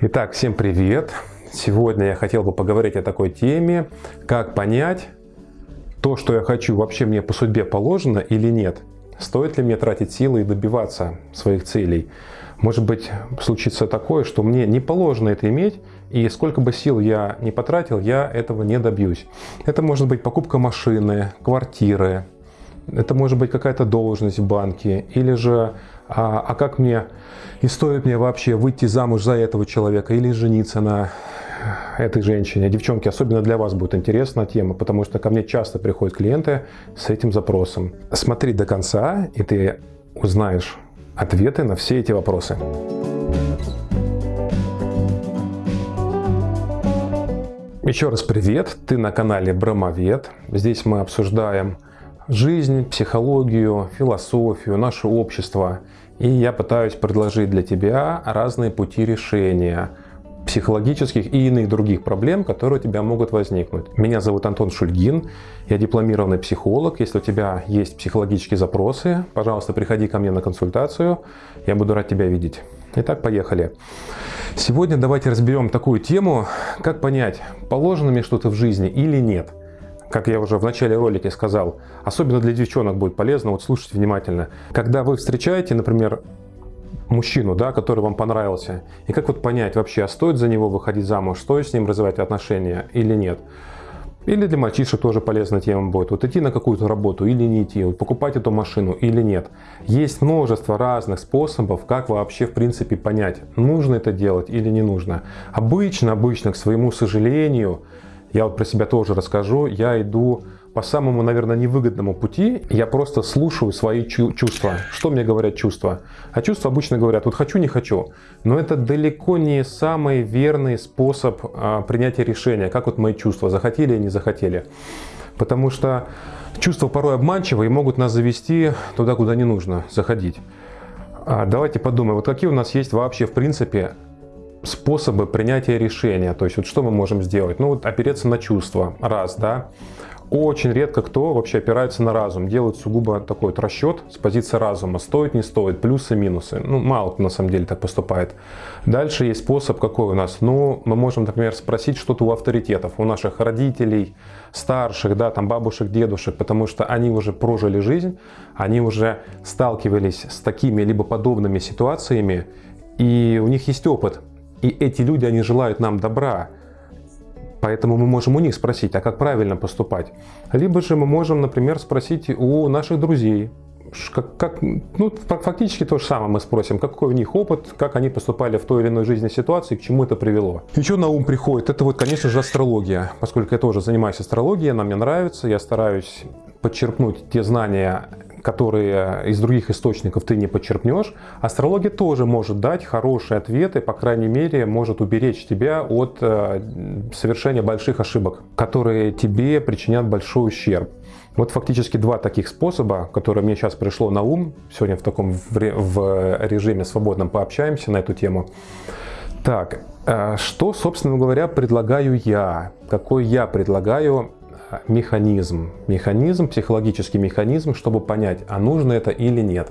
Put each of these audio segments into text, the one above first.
Итак, всем привет! Сегодня я хотел бы поговорить о такой теме, как понять, то, что я хочу, вообще мне по судьбе положено или нет. Стоит ли мне тратить силы и добиваться своих целей? Может быть, случится такое, что мне не положено это иметь, и сколько бы сил я не потратил, я этого не добьюсь. Это может быть покупка машины, квартиры, это может быть какая-то должность в банке, или же а, а как мне и стоит мне вообще выйти замуж за этого человека или жениться на этой женщине. Девчонки, особенно для вас будет интересна тема, потому что ко мне часто приходят клиенты с этим запросом. Смотри до конца, и ты узнаешь ответы на все эти вопросы. Еще раз привет, ты на канале Брамовед. Здесь мы обсуждаем жизнь, психологию, философию, наше общество. И я пытаюсь предложить для тебя разные пути решения психологических и иных других проблем, которые у тебя могут возникнуть. Меня зовут Антон Шульгин, я дипломированный психолог. Если у тебя есть психологические запросы, пожалуйста, приходи ко мне на консультацию, я буду рад тебя видеть. Итак, поехали. Сегодня давайте разберем такую тему, как понять, положено мне что-то в жизни или нет как я уже в начале ролика сказал, особенно для девчонок будет полезно, вот слушайте внимательно. Когда вы встречаете, например, мужчину, да, который вам понравился, и как вот понять вообще, а стоит за него выходить замуж, стоит с ним развивать отношения или нет. Или для мальчишек тоже полезная тема будет. Вот идти на какую-то работу или не идти, вот покупать эту машину или нет. Есть множество разных способов, как вообще в принципе понять, нужно это делать или не нужно. Обычно, обычно, к своему сожалению, я вот про себя тоже расскажу. Я иду по самому, наверное, невыгодному пути. Я просто слушаю свои чувства. Что мне говорят чувства? А чувства обычно говорят, вот хочу, не хочу. Но это далеко не самый верный способ а, принятия решения. Как вот мои чувства, захотели или не захотели. Потому что чувства порой обманчивы и могут нас завести туда, куда не нужно заходить. А давайте подумаем, вот какие у нас есть вообще в принципе способы принятия решения. То есть вот что мы можем сделать? Ну вот опереться на чувства, раз, да. Очень редко кто вообще опирается на разум, делает сугубо такой вот расчет с позиции разума, стоит, не стоит, плюсы, минусы. Ну, мало кто на самом деле так поступает. Дальше есть способ какой у нас. Ну, мы можем, например, спросить что-то у авторитетов, у наших родителей, старших, да, там бабушек, дедушек, потому что они уже прожили жизнь, они уже сталкивались с такими либо подобными ситуациями, и у них есть опыт и эти люди, они желают нам добра. Поэтому мы можем у них спросить, а как правильно поступать. Либо же мы можем, например, спросить у наших друзей, как, как, ну, фактически то же самое мы спросим, какой у них опыт, как они поступали в той или иной жизненной ситуации, к чему это привело. Что на ум приходит? Это вот, конечно же, астрология. Поскольку я тоже занимаюсь астрологией, она мне нравится, я стараюсь подчеркнуть те знания которые из других источников ты не подчеркнешь, астрология тоже может дать хорошие ответы, по крайней мере, может уберечь тебя от э, совершения больших ошибок, которые тебе причинят большой ущерб. Вот фактически два таких способа, которые мне сейчас пришло на ум. Сегодня в таком в режиме свободном пообщаемся на эту тему. Так, э, что, собственно говоря, предлагаю я? Какой я предлагаю механизм, механизм, психологический механизм, чтобы понять, а нужно это или нет.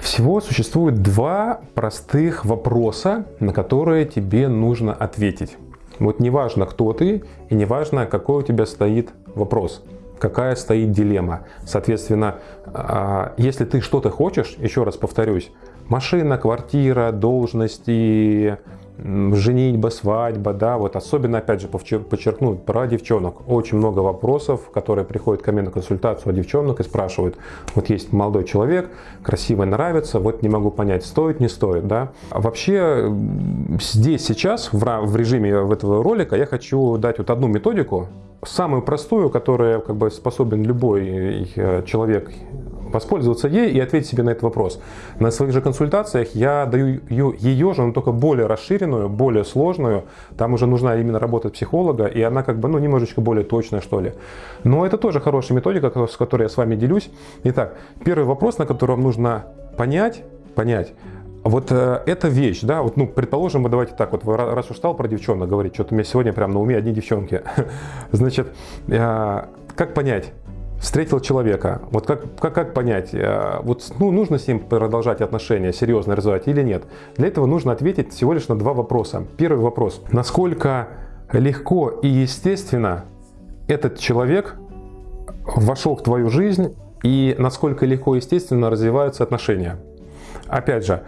Всего существует два простых вопроса, на которые тебе нужно ответить. Вот неважно, кто ты, и неважно, какой у тебя стоит вопрос, какая стоит дилемма. Соответственно, а, если ты что-то хочешь, еще раз повторюсь, машина, квартира, должности, женитьба, свадьба, да, вот особенно, опять же, подчеркну про девчонок. Очень много вопросов, которые приходят ко мне на консультацию от девчонок и спрашивают, вот есть молодой человек, красивый, нравится, вот не могу понять, стоит, не стоит, да. Вообще, здесь сейчас, в режиме этого ролика, я хочу дать вот одну методику, самую простую, которая как бы способен любой э, человек воспользоваться ей и ответить себе на этот вопрос. На своих же консультациях я даю ее же, но только более расширенную, более сложную. Там уже нужна именно работа психолога, и она как бы, ну, немножечко более точная, что ли. Но это тоже хорошая методика, с которой я с вами делюсь. Итак, первый вопрос, на который вам нужно понять, понять, вот э, эта вещь, да, вот, ну, предположим, мы давайте так, вот, раз уж стал про девчонок говорить, что-то у меня сегодня прям на уме одни девчонки. Значит, э, как понять, встретил человека, вот как, как, как понять, э, вот ну, нужно с ним продолжать отношения, серьезно развивать или нет? Для этого нужно ответить всего лишь на два вопроса. Первый вопрос, насколько легко и естественно этот человек вошел в твою жизнь и насколько легко и естественно развиваются отношения. Опять же,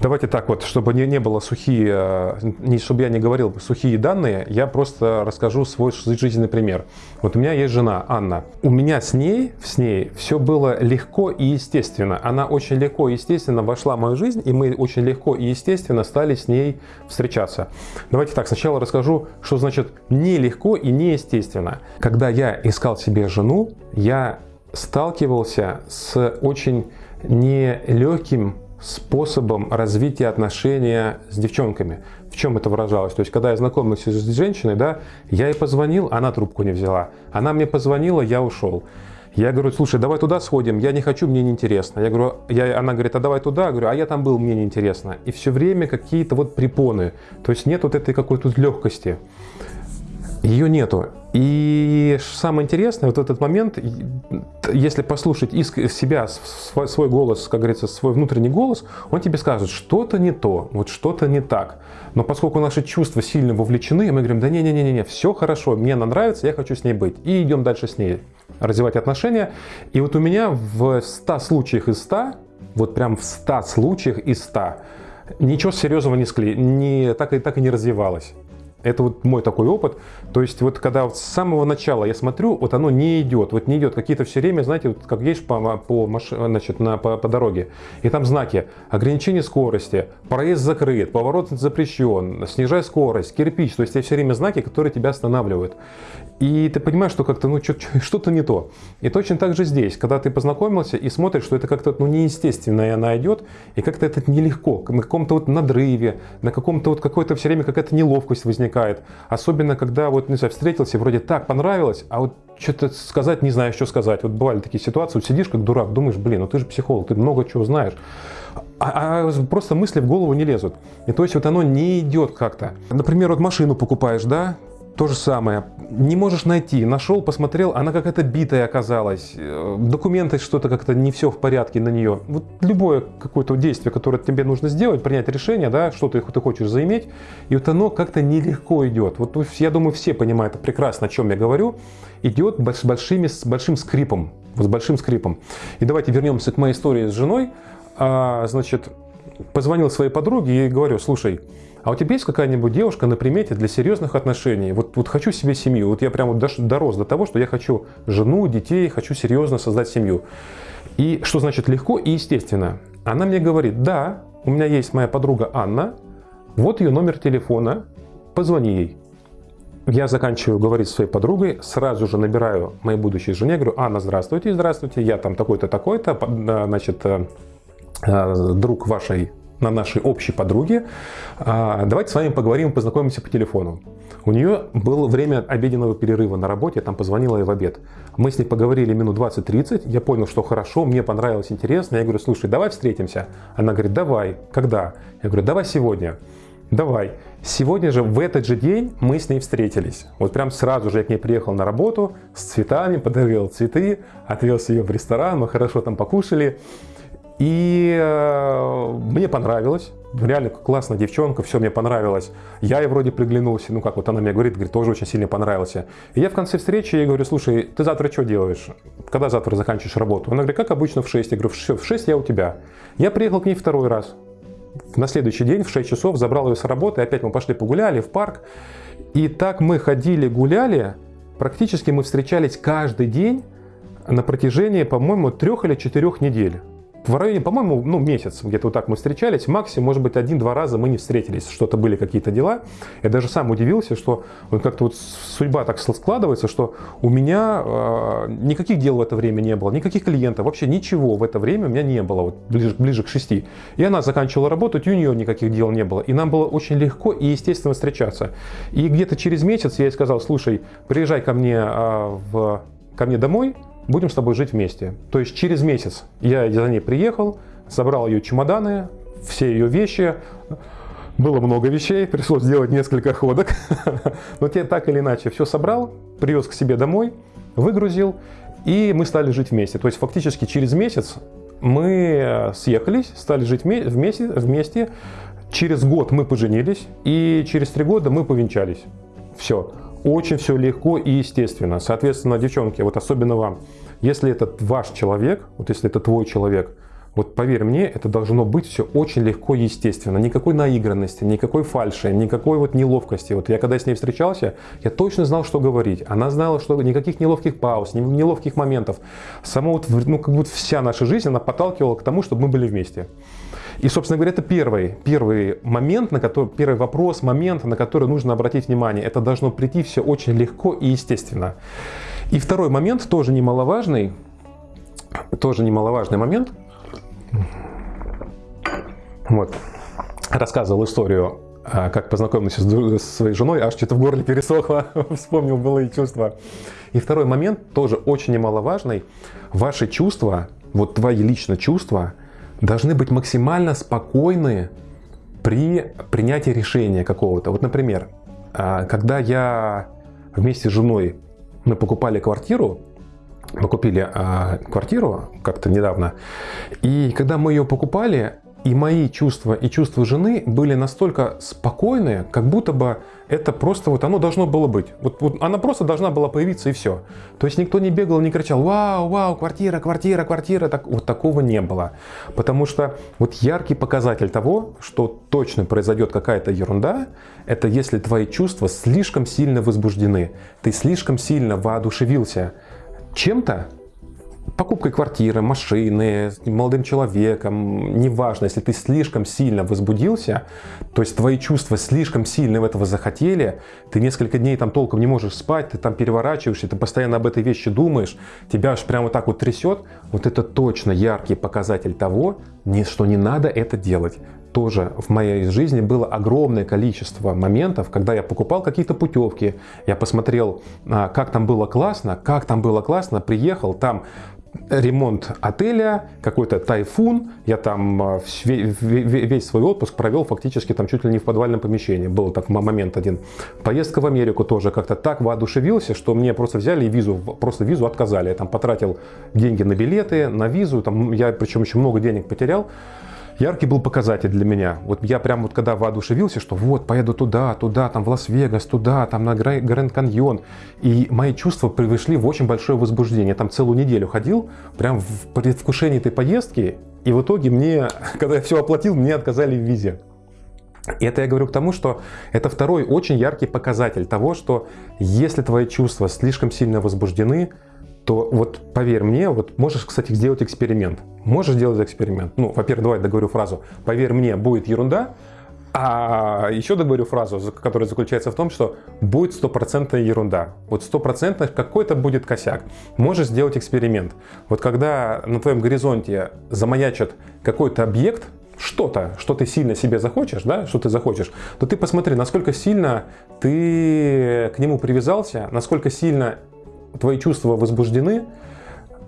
давайте так вот, чтобы не, не было сухие, э, не, чтобы я не говорил сухие данные, я просто расскажу свой жизненный пример. Вот у меня есть жена Анна. У меня с ней, с ней все было легко и естественно. Она очень легко и естественно вошла в мою жизнь, и мы очень легко и естественно стали с ней встречаться. Давайте так, сначала расскажу, что значит нелегко и неестественно. Когда я искал себе жену, я сталкивался с очень нелегким способом развития отношения с девчонками. В чем это выражалось? То есть, когда я знакомился с женщиной, да, я ей позвонил, она трубку не взяла. Она мне позвонила, я ушел. Я говорю, слушай, давай туда сходим, я не хочу, мне неинтересно. Я говорю, я, она говорит, а давай туда, я говорю, а я там был, мне неинтересно. И все время какие-то вот препоны, то есть нет вот этой какой-то легкости. Ее нету. И самое интересное, вот этот момент, если послушать иск себя, свой, свой голос, как говорится, свой внутренний голос, он тебе скажет, что-то не то, вот что-то не так. Но поскольку наши чувства сильно вовлечены, мы говорим, да не-не-не-не, все хорошо, мне она нравится, я хочу с ней быть. И идем дальше с ней, развивать отношения. И вот у меня в 100 случаях из 100, вот прям в 100 случаях из 100, ничего серьезного не, скле... не так, и, так и не развивалось. Это вот мой такой опыт. То есть вот когда вот с самого начала я смотрю, вот оно не идет. Вот не идет какие-то все время, знаете, вот как едешь по, по, маш... значит, на, по, по дороге, и там знаки ограничение скорости, проезд закрыт, поворот запрещен, снижай скорость, кирпич. То есть это все время знаки, которые тебя останавливают. И ты понимаешь, что как-то ну, что-то не то. И точно так же здесь, когда ты познакомился и смотришь, что это как-то ну, неестественно, она идет, и как-то это нелегко, на каком-то вот надрыве, на каком-то вот какой-то все время какая-то неловкость возникает. Особенно, когда вот, не знаю, встретился, вроде так понравилось, а вот что-то сказать не знаешь, что сказать. Вот бывали такие ситуации, вот сидишь как дурак, думаешь, блин, ну ты же психолог, ты много чего знаешь. А, а просто мысли в голову не лезут. И то есть вот оно не идет как-то. Например, вот машину покупаешь, да, то же самое. Не можешь найти. Нашел, посмотрел, она какая-то битая оказалась. Э, документы что-то как-то не все в порядке на нее. Вот любое какое-то действие, которое тебе нужно сделать, принять решение, да, что ты, ты хочешь заиметь, и вот оно как-то нелегко идет. Вот я думаю, все понимают прекрасно, о чем я говорю. Идет с, большими, с большим скрипом. С большим скрипом. И давайте вернемся к моей истории с женой. А, значит, позвонил своей подруге и говорю, слушай, а у тебя есть какая-нибудь девушка на примете для серьезных отношений? Вот, вот хочу себе семью. Вот я прямо вот дорос до того, что я хочу жену, детей, хочу серьезно создать семью. И что значит легко и естественно? Она мне говорит, да, у меня есть моя подруга Анна, вот ее номер телефона, позвони ей. Я заканчиваю говорить со своей подругой, сразу же набираю моей будущей жене, говорю, Анна, здравствуйте, здравствуйте, я там такой-то, такой-то, значит, э, э, друг вашей на нашей общей подруге. А, давайте с вами поговорим, познакомимся по телефону. У нее было время обеденного перерыва на работе, я там позвонила ей в обед. Мы с ней поговорили минут 20-30, я понял, что хорошо, мне понравилось, интересно. Я говорю, слушай, давай встретимся. Она говорит, давай. Когда? Я говорю, давай сегодня. Давай. Сегодня же, в этот же день, мы с ней встретились. Вот прям сразу же я к ней приехал на работу с цветами, подарил цветы, отвез ее в ресторан, мы хорошо там покушали. И э, мне понравилось. Реально классная девчонка, все мне понравилось. Я ей вроде приглянулся, ну как вот она мне говорит, говорит, тоже очень сильно понравился. И я в конце встречи ей говорю, слушай, ты завтра что делаешь? Когда завтра заканчиваешь работу? Она говорит, как обычно в 6. Я говорю, все, в 6 я у тебя. Я приехал к ней второй раз. На следующий день в 6 часов забрал ее с работы, опять мы пошли погуляли в парк. И так мы ходили, гуляли, практически мы встречались каждый день на протяжении, по-моему, трех или четырех недель в районе, по-моему, ну, месяц где-то вот так мы встречались, максимум, может быть, один-два раза мы не встретились, что-то были какие-то дела. Я даже сам удивился, что вот как-то вот судьба так складывается, что у меня э, никаких дел в это время не было, никаких клиентов, вообще ничего в это время у меня не было, вот ближе, ближе к шести. И она заканчивала работать, у нее никаких дел не было. И нам было очень легко и естественно встречаться. И где-то через месяц я ей сказал, слушай, приезжай ко мне, э, в, ко мне домой, будем с тобой жить вместе. То есть через месяц я за ней приехал, собрал ее чемоданы, все ее вещи, было много вещей, пришлось сделать несколько ходок, но те так или иначе все собрал, привез к себе домой, выгрузил, и мы стали жить вместе. То есть фактически через месяц мы съехались, стали жить вместе, вместе. Через год мы поженились, и через три года мы повенчались. Все. Очень все легко и естественно. Соответственно, девчонки, вот особенно вам, если это ваш человек, вот если это твой человек, вот поверь мне, это должно быть все очень легко и естественно. Никакой наигранности, никакой фальши, никакой вот неловкости. Вот я когда с ней встречался, я точно знал, что говорить. Она знала, что никаких неловких пауз, неловких моментов. Сама вот, ну, как будто вся наша жизнь, она подталкивала к тому, чтобы мы были вместе. И, собственно говоря, это первый, первый момент, на который, первый вопрос, момент, на который нужно обратить внимание. Это должно прийти все очень легко и естественно. И второй момент, тоже немаловажный, тоже немаловажный момент – вот. Рассказывал историю, а, как познакомился с своей женой, аж что-то в горле пересохло, вспомнил былые чувства. И второй момент, тоже очень немаловажный. Ваши чувства, вот твои лично чувства, должны быть максимально спокойны при принятии решения какого-то. Вот, например, а, когда я вместе с женой мы покупали квартиру, мы купили а, квартиру как-то недавно, и когда мы ее покупали, и мои чувства и чувства жены были настолько спокойные, как будто бы это просто вот оно должно было быть. Вот, вот она просто должна была появиться и все. То есть никто не бегал, не кричал «Вау, вау, квартира, квартира, квартира». Так, вот такого не было. Потому что вот яркий показатель того, что точно произойдет какая-то ерунда, это если твои чувства слишком сильно возбуждены. Ты слишком сильно воодушевился чем-то, покупкой квартиры, машины, молодым человеком, неважно, если ты слишком сильно возбудился, то есть твои чувства слишком сильно в этого захотели, ты несколько дней там толком не можешь спать, ты там переворачиваешься, ты постоянно об этой вещи думаешь, тебя аж прямо так вот трясет, вот это точно яркий показатель того, что не надо это делать. Тоже в моей жизни было огромное количество моментов, когда я покупал какие-то путевки, я посмотрел, а, как там было классно, как там было классно, приехал, там ремонт отеля, какой-то тайфун. Я там а, весь свой отпуск провел фактически там чуть ли не в подвальном помещении. Был так момент один. Поездка в Америку тоже как-то так воодушевился, что мне просто взяли и визу, просто визу отказали. Я там потратил деньги на билеты, на визу. Там я причем еще много денег потерял яркий был показатель для меня. Вот я прям вот когда воодушевился, что вот, поеду туда, туда, там в Лас-Вегас, туда, там на Гранд Каньон. И мои чувства пришли в очень большое возбуждение. Я там целую неделю ходил, прям в предвкушении этой поездки. И в итоге мне, когда я все оплатил, мне отказали в визе. И это я говорю к тому, что это второй очень яркий показатель того, что если твои чувства слишком сильно возбуждены, то вот поверь мне, вот можешь, кстати, сделать эксперимент. Можешь сделать эксперимент. Ну, во-первых, давай договорю фразу. Поверь мне, будет ерунда. А еще договорю фразу, которая заключается в том, что будет стопроцентная ерунда. Вот стопроцентно какой-то будет косяк. Можешь сделать эксперимент. Вот когда на твоем горизонте замаячит какой-то объект, что-то, что ты сильно себе захочешь, да, что ты захочешь, то ты посмотри, насколько сильно ты к нему привязался, насколько сильно твои чувства возбуждены,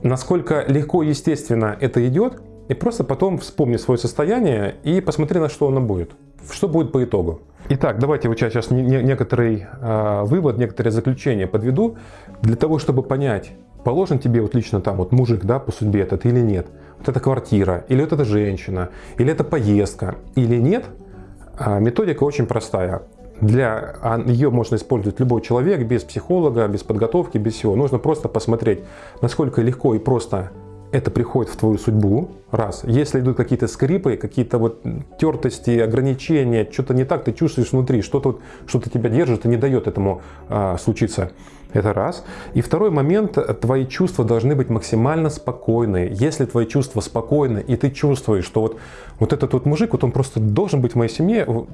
насколько легко и естественно это идет, и просто потом вспомни свое состояние и посмотри, на что оно будет. Что будет по итогу. Итак, давайте вот сейчас некоторый э, вывод, некоторые заключения подведу. Для того, чтобы понять, положен тебе вот лично там вот мужик, да, по судьбе этот или нет, вот эта квартира, или вот эта женщина, или это поездка, или нет, э, методика очень простая. Для а, ее можно использовать любой человек, без психолога, без подготовки, без всего. Нужно просто посмотреть, насколько легко и просто это приходит в твою судьбу, раз. Если идут какие-то скрипы, какие-то вот тертости, ограничения, что-то не так, ты чувствуешь внутри, что-то что тебя держит и не дает этому а, случиться. Это раз. И второй момент, твои чувства должны быть максимально спокойные. Если твои чувства спокойны, и ты чувствуешь, что вот, вот этот вот мужик, вот он просто должен быть в моей семье, ну,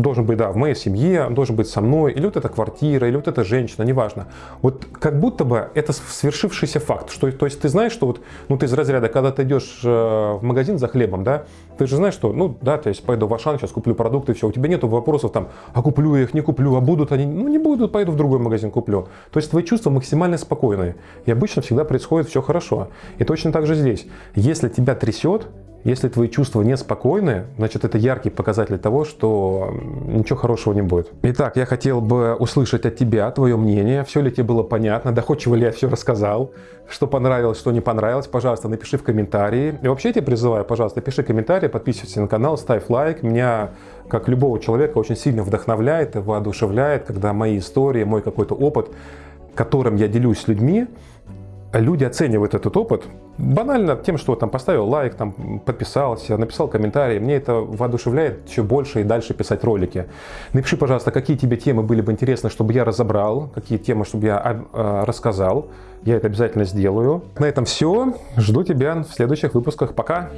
должен быть, да, в моей семье, должен быть со мной, или вот эта квартира, или вот эта женщина, неважно. Вот как будто бы это свершившийся факт. Что, то есть ты знаешь, что вот, ну ты из разряда, когда ты идешь э, в магазин за хлебом, да, ты же знаешь, что, ну да, то есть пойду в Ашан, сейчас куплю продукты, все, у тебя нет вопросов там, а куплю я их, не куплю, а будут они, ну не будут, пойду в другой магазин куплю. То есть твои чувства максимально спокойные. И обычно всегда происходит все хорошо. И точно так же здесь. Если тебя трясет, Если твои чувства неспокойны, значит это яркий показатель того, что ничего хорошего не будет. Итак, я хотел бы услышать от тебя твое мнение, все ли тебе было понятно, доходчиво ли я все рассказал, что понравилось, что не понравилось, пожалуйста, напиши в комментарии. И вообще я тебя призываю, пожалуйста, пиши комментарии, подписывайся на канал, ставь лайк. Меня, как любого человека, очень сильно вдохновляет и воодушевляет, когда мои истории, мой какой-то опыт, которым я делюсь с людьми, люди оценивают этот опыт банально тем, что там поставил лайк, там подписался, написал комментарий. Мне это воодушевляет еще больше и дальше писать ролики. Напиши, пожалуйста, какие тебе темы были бы интересны, чтобы я разобрал, какие темы, чтобы я э, рассказал. Я это обязательно сделаю. На этом все. Жду тебя в следующих выпусках. Пока!